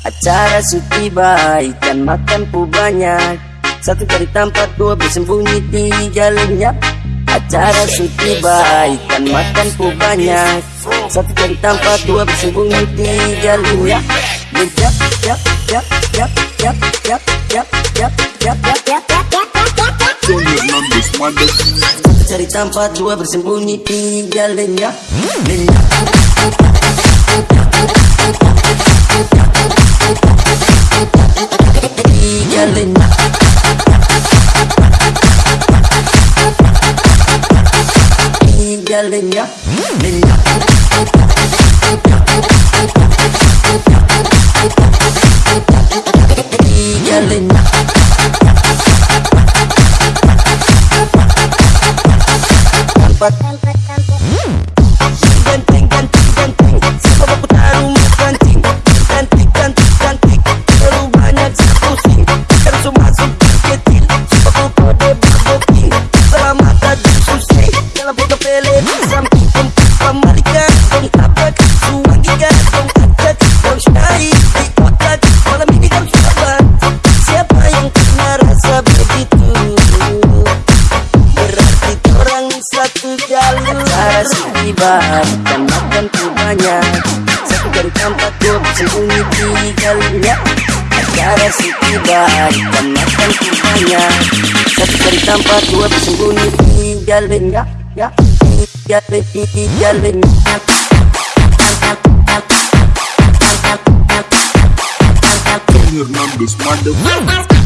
Acara suti baik dan makan pu banyak Satu cari tempat, dua bersembunyi di jalannya Acara suti baik dan makan pu banyak Satu cari tempat, dua bersembunyi di jalannya Jap, jap, jap, jap, jap, jap, jap, jap, jap, jap, jap, Satu cari tempat, dua bersembunyi di jalannya Jalin tinggalnya minyak tinggalnya But lebar Dan makan tuh banyak Satu dari tempat ku sembunyi tiga lenyap Acara si tiba Dan makan tuh banyak Satu dari tempat ku sembunyi tiga lenyap Ya, tiga lenyap Tiga lenyap Hernandez, motherfucker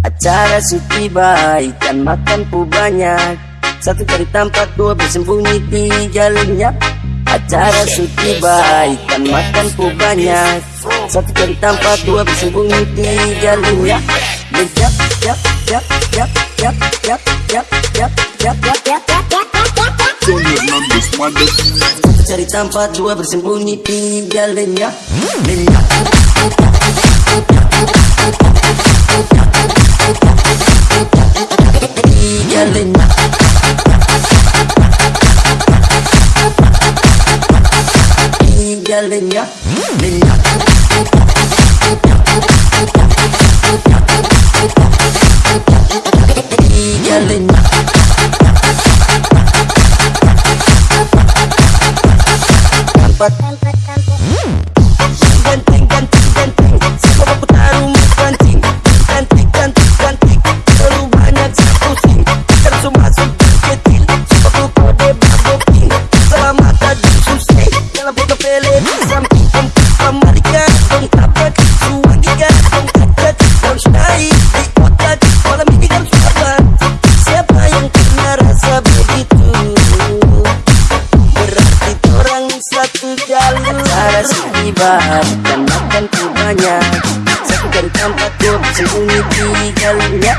Acara suti baik dan makan pu banyak. Satu cari tempat, dua bersembunyi di jalurnya Acara suti baik dan makan pu banyak Satu cari tempat, dua bersembunyi di jalurnya Jap, jap, jap, jap, jap, jap, jap, jap, jap, jap, jap, jap, jap. Satu cari tempat, dua bersembunyi Di jalurnya Di jalurnya Di Thank you. lebar dan makanku banyak. Segan tempat takut sembunyi di jalannya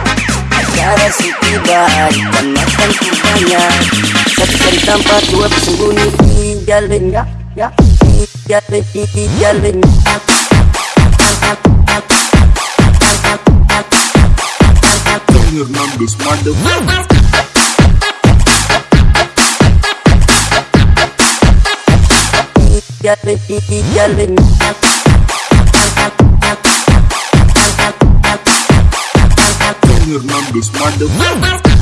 Acara si tiba dan makanku banyak. Segan tempat takut sembunyi di jalannya Ya, di galak, di galaknya Number 16 motherfucker yelling, yelling. Hernández, motherfucker.